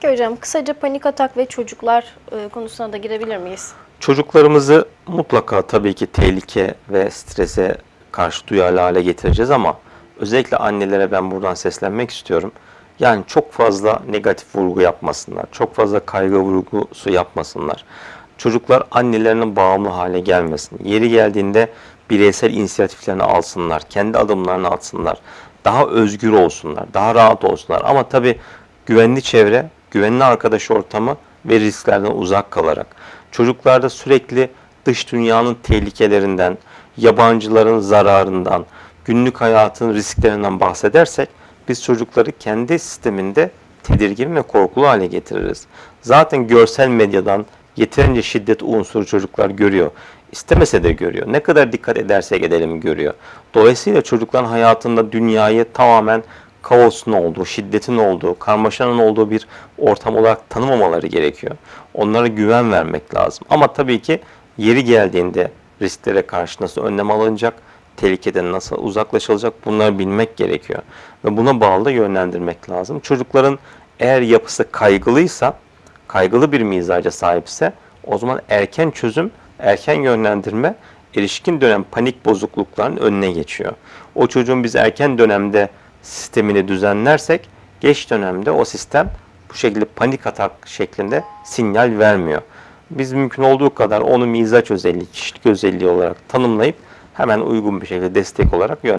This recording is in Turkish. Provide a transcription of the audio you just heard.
Peki hocam kısaca panik atak ve çocuklar e, konusuna da girebilir miyiz? Çocuklarımızı mutlaka tabii ki tehlike ve strese karşı duyarlı hale getireceğiz ama özellikle annelere ben buradan seslenmek istiyorum. Yani çok fazla negatif vurgu yapmasınlar, çok fazla kaygı vurgusu yapmasınlar. Çocuklar annelerinin bağımlı hale gelmesin. Yeri geldiğinde bireysel inisiyatiflerini alsınlar, kendi adımlarını atsınlar. Daha özgür olsunlar, daha rahat olsunlar. Ama tabii güvenli çevre, güvenli arkadaş ortamı ve risklerden uzak kalarak. Çocuklarda sürekli dış dünyanın tehlikelerinden, yabancıların zararından, günlük hayatın risklerinden bahsedersek biz çocukları kendi sisteminde tedirgin ve korkulu hale getiririz. Zaten görsel medyadan yeterince şiddet unsuru çocuklar görüyor. İstemese de görüyor. Ne kadar dikkat edersek edelim görüyor. Dolayısıyla çocukların hayatında dünyayı tamamen kaosun olduğu, şiddetin olduğu, karmaşanın olduğu bir ortam olarak tanımamaları gerekiyor. Onlara güven vermek lazım. Ama tabii ki yeri geldiğinde risklere karşı nasıl önlem alınacak, tehlikeden nasıl uzaklaşılacak bunları bilmek gerekiyor. Ve buna bağlı da yönlendirmek lazım. Çocukların eğer yapısı kaygılıysa, kaygılı bir mizaca sahipse o zaman erken çözüm, erken yönlendirme erişkin dönem panik bozuklukların önüne geçiyor. O çocuğun biz erken dönemde sistemini düzenlersek geç dönemde o sistem bu şekilde panik atak şeklinde sinyal vermiyor. Biz mümkün olduğu kadar onu mizaç özelliği, kişilik özelliği olarak tanımlayıp hemen uygun bir şekilde destek olarak yön